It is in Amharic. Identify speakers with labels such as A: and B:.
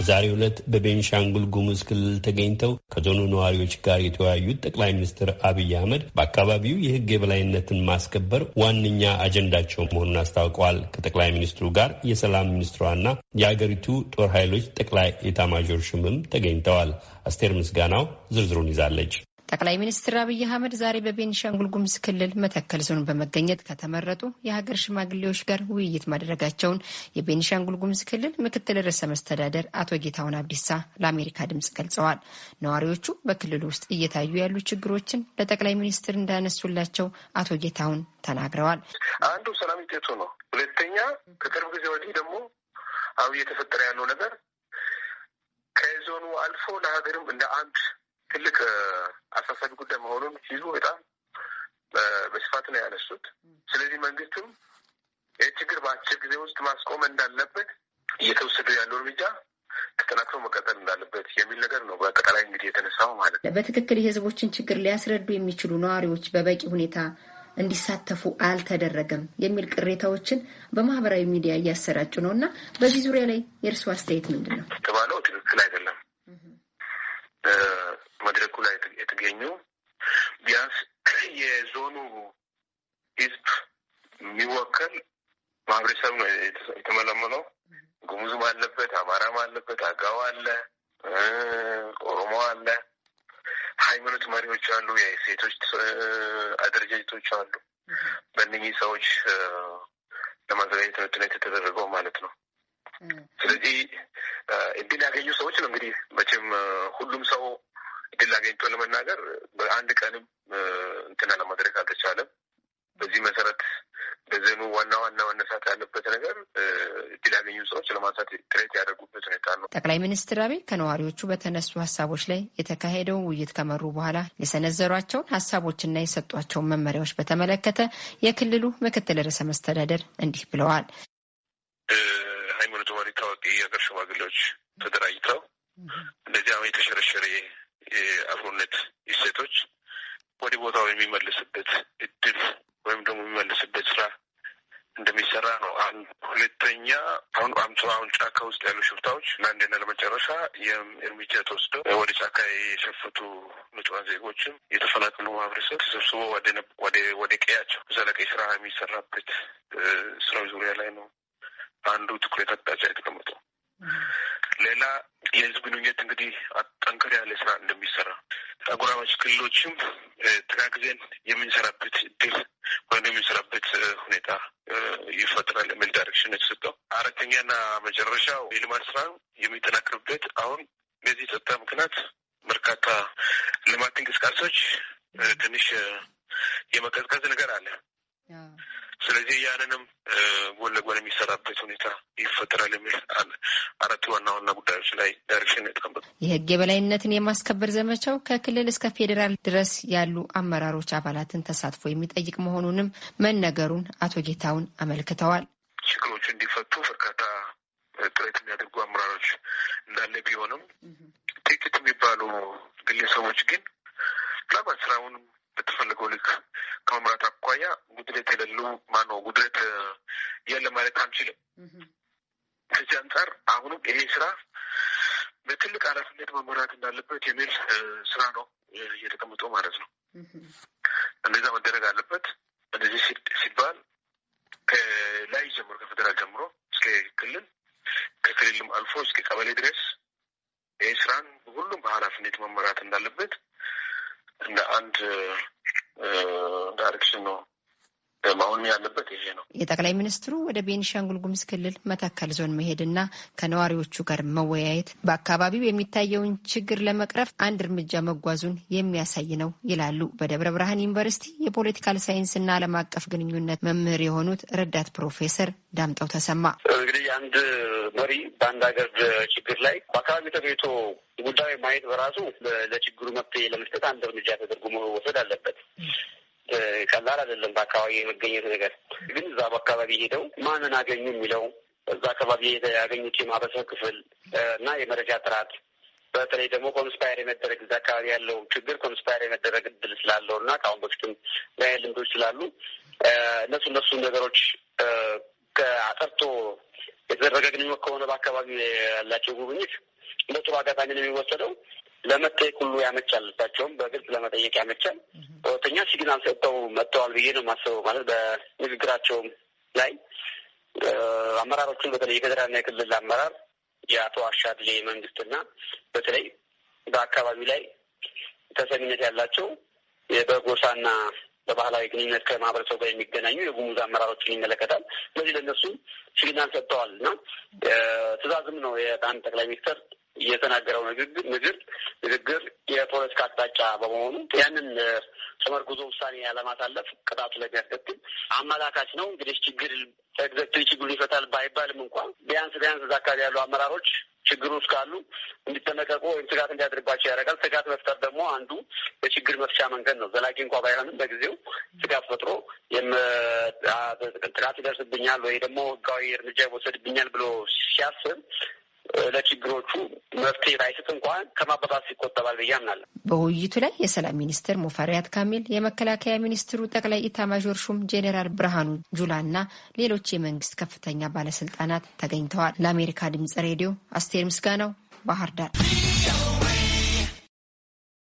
A: በዛሬው ዕለት በቤንሻንጉል ጉሙዝ ክልል ተገኝተው ከዞኑ ነዋሪዎች ጋር የተወያዩት ጠቅላይ ሚኒስትር አብይ አህመድ በአካባቢው የሕግ የበላይነትን ማስከበር ዋነኛ አጀንዳቸው መሆኑን አስታውቀዋል። ከጠቅላይ ሚኒስትሩ ጋር የሰላም ሚኒስትሯና የአገሪቱ ጦር ኃይሎች ጠቅላይ ኤታማዦር ሹምም ተገኝተዋል። አስቴር ምስጋናው ዝርዝሩን ይዛለች።
B: ጠቅላይ ሚኒስትር አብይ አህመድ ዛሬ በቤኒሻንጉል ጉሙዝ ክልል መተከል ዞን በመገኘት ከተመረጡ የሀገር ሽማግሌዎች ጋር ውይይት ማድረጋቸውን የቤኒሻንጉል ጉሙዝ ክልል ምክትል ርዕሰ መስተዳደር አቶ ጌታሁን አብዲሳ ለአሜሪካ ድምጽ ገልጸዋል። ነዋሪዎቹ በክልሉ ውስጥ እየታዩ ያሉ ችግሮችን ለጠቅላይ ሚኒስትር እንዳነሱላቸው አቶ ጌታሁን ተናግረዋል።
C: አንዱ ሰላም ውጤቱ ነው። ሁለተኛ ከቅርብ ጊዜ ወዲህ ደግሞ አሁ እየተፈጠረ ያለው ነገር ከዞኑ አልፎ ለሀገርም እንደ አንድ ትልቅ አሳሳቢ ጉዳይ መሆኑን ሲሉ በጣም በስፋት ነው ያነሱት። ስለዚህ መንግስትም ይህ ችግር በአጭር ጊዜ ውስጥ ማስቆም እንዳለበት እየተወሰደ ያለው እርምጃ ተጠናክሮ መቀጠል እንዳለበት የሚል ነገር ነው በአጠቃላይ እንግዲህ የተነሳው ማለት ነው።
B: በትክክል የህዝቦችን ችግር ሊያስረዱ የሚችሉ ነዋሪዎች በበቂ ሁኔታ እንዲሳተፉ አልተደረገም የሚል ቅሬታዎችን በማህበራዊ ሚዲያ እያሰራጩ ነው እና በዚህ ዙሪያ ላይ የእርስዎ አስተያየት ምንድን ነው?
C: የተባለው ትክክል አይደለም። መድረኩ ላይ የተገኙ ቢያንስ የዞኑ ህዝብ የሚወከል ማህበረሰብ ነው የተመለመለው። ጉሙዝም አለበት፣ አማራም አለበት፣ አጋው አለ፣ ኦሮሞ አለ፣ ሃይማኖት መሪዎች አሉ፣ የሴቶች አደረጃጀቶች አሉ። በእነኚህ ሰዎች ለማዘጋጀት ነው የተደረገው ማለት ነው። ስለዚህ እድል ያገኙ ሰዎች ነው እንግዲህ መቼም ሁሉም ሰው እድል አገኝቶ ለመናገር በአንድ ቀንም እንትና ለማድረግ አልተቻለም። በዚህ መሰረት በዘኑ ዋና ዋና መነሳት ያለበት ነገር እድል ያገኙ ሰዎች ለማንሳት ጥረት ያደርጉበት ሁኔታ ነው።
B: ጠቅላይ ሚኒስትር አብይ ከነዋሪዎቹ በተነሱ ሀሳቦች ላይ የተካሄደውን ውይይት ከመሩ በኋላ የሰነዘሯቸውን ሀሳቦችና የሰጧቸውን መመሪያዎች በተመለከተ የክልሉ ምክትል ርዕሰ መስተዳደር እንዲህ ብለዋል።
C: ሃይማኖት መሪ ታዋቂ የሀገር ሽማግሌዎች ተደራጅተው እንደዚህ አሁን የተሸረሸረ የአብሮነት እሴቶች ወደ ቦታው የሚመልስበት እድል ወይም ደግሞ የሚመልስበት ስራ እንደሚሰራ ነው። አንድ ሁለተኛ አሁን አምሶ አሁን ጫካ ውስጥ ያሉ ሽፍታዎች ለአንዴና ለመጨረሻ እርምጃ ተወስደው ወደ ጫካ የሸፈቱ ንጹሃን ዜጎችም የተፈናቀሉ ማህበረሰብ ተሰብስቦ ወደ ቀያቸው ዘለቀ ስራ የሚሰራበት ስራው ዙሪያ ላይ ነው አንዱ ትኩረት አቅጣጫ የተቀመጠው። ሌላ የህዝብ ግንኙነት እንግዲህ ጠንከር ያለ ስራ እንደሚሰራ አጎራባች ክልሎችም ተጋግዘን የምንሰራበት እድል ወይም የምንሰራበት ሁኔታ ይፈጥራል የሚል ዳይሬክሽን የተሰጠው። አራተኛና መጨረሻው የልማት ስራ የሚጠናክርበት አሁን በዚህ ጸጥታ ምክንያት በርካታ ልማት እንቅስቃሴዎች ትንሽ የመቀዝቀዝ ነገር አለ። ስለዚህ ያንንም ጎን ለጎን የሚሰራበት ሁኔታ ይፈጠራል የሚል አራት ዋና ዋና ጉዳዮች ላይ direction የተቀመጡ
B: የህግ የበላይነትን የማስከበር ዘመቻው ከክልል እስከ ፌዴራል ድረስ ያሉ አመራሮች አባላትን ተሳትፎ የሚጠይቅ መሆኑንም መነገሩን አቶ ጌታሁን አመልክተዋል።
C: ችግሮቹ እንዲፈቱ በርካታ ጥረት የሚያደርጉ አመራሮች እንዳለ ቢሆንም ጥቂት የሚባሉ ግለሰቦች ግን ስራውንም በተፈለገው ልክ ከመምራት አኳያ ጉድለት የሌሉ ማነው ጉድለት የለ ማለት አንችልም። ከዚህ አንጻር አሁንም ይሄ ስራ በትልቅ ኃላፊነት መመራት እንዳለበት የሚል ስራ ነው እየተቀምጠው ማለት ነው። እንደዛ መደረግ አለበት። እንደዚህ ሲባል ከላይ ጀምሮ ከፌዴራል ጀምሮ እስከ ክልል ከክልልም አልፎ እስከ ቀበሌ ድረስ ይህ ስራን ሁሉም በኃላፊነት መመራት እንዳለበት እንደ አንድ direction ነው መሆን ያለበት ይሄ ነው።
B: የጠቅላይ ሚኒስትሩ ወደ ቤኒሻንጉል ጉሙዝ ክልል መተከል ዞን መሄድና ከነዋሪዎቹ ጋር መወያየት በአካባቢው የሚታየውን ችግር ለመቅረፍ አንድ እርምጃ መጓዙን የሚያሳይ ነው ይላሉ በደብረ ብርሃን ዩኒቨርሲቲ የፖለቲካል ሳይንስና ዓለም አቀፍ ግንኙነት መምህር የሆኑት ረዳት ፕሮፌሰር ዳምጠው ተሰማ።
D: እንግዲህ አንድ መሪ በአንድ ሀገር ችግር ላይ በአካባቢው ተገኝቶ ጉዳዩ ማየት በራሱ ለችግሩ መፍትሄ ለመስጠት አንድ እርምጃ ተደርጎ መወሰድ አለበት። ቀላል አይደለም። በአካባቢ የመገኘት ነገር ግን እዛ በአካባቢ ሄደው ማንን አገኙ የሚለው እዛ አካባቢ ያገኙት የማህበረሰብ ክፍል እና የመረጃ ጥራት በተለይ ደግሞ conspire የመደረግ እዛ አካባቢ ያለው ችግር conspire የመደረግ እድል ስላለው እና ከአሁን በፊትም ላይ ልምዶች ስላሉ እነሱ እነሱ ነገሮች ከአጠርቶ የተደረገ ግንኙነት ከሆነ በአካባቢ ያላቸው ጉብኝት እንደ ጥሩ አጋጣሚ ነው የሚወሰደው። ለመጠየቅ ሁሉ ያመቻል። እሳቸውም በግልጽ ለመጠየቅ ያመቻል። ሁለተኛ ሲግናል ሰጥተው መጥተዋል ብዬ ነው የማስበው። ማለት በንግግራቸውም ላይ አመራሮቹን በተለይ የፌዴራልና የክልል አመራር የአቶ አሻድሌ መንግስትና በተለይ በአካባቢው ላይ ተሰሚነት ያላቸው በጎሳና በባህላዊ ግንኙነት ከማህበረሰቡ ጋር የሚገናኙ የጉሙዝ አመራሮችን ይመለከታል። ስለዚህ ለእነሱ signal ሰጥተዋል እና ትዕዛዝም ነው የጣን ጠቅላይ ሚኒስትር የተናገረው ንግግር ንግግር የፖለቲካ አቅጣጫ በመሆኑ ያንን ተመርኩዞ ውሳኔ ያለማሳለፍ ቅጣቱ ለሚያስከትል አመላካች ነው። እንግዲህ ችግር executive ችግሩን ይፈታል ባይባልም እንኳን ቢያንስ ቢያንስ እዛ አካባቢ ያሉ አመራሮች ችግሩ ውስጥ ካሉ እንዲጠነቀቁ ወይም ስጋት እንዲያድርባቸው ያደርጋል። ስጋት መፍጠር ደግሞ አንዱ የችግር መፍቻ መንገድ ነው። ዘላቂ እንኳ ባይሆንም በጊዜው ስጋት ፈጥሮ ጥቃት ይደርስብኛል ወይ ደግሞ ህጋዊ እርምጃ ይወሰድብኛል ብሎ ሲያስብ ለችግሮቹ መፍትሄ ባይሰጥ እንኳን ከማባባስ ይቆጠባል ብዬ አምናለሁ።
B: በውይይቱ ላይ የሰላም ሚኒስትር ሙፈሪያት ካሚል፣ የመከላከያ ሚኒስትሩ ጠቅላይ ኢታማዦር ሹም ጄኔራል ብርሃኑ ጁላ እና ሌሎች የመንግስት ከፍተኛ ባለስልጣናት ተገኝተዋል። ለአሜሪካ ድምጽ ሬዲዮ አስቴር ምስጋናው ባህር ዳር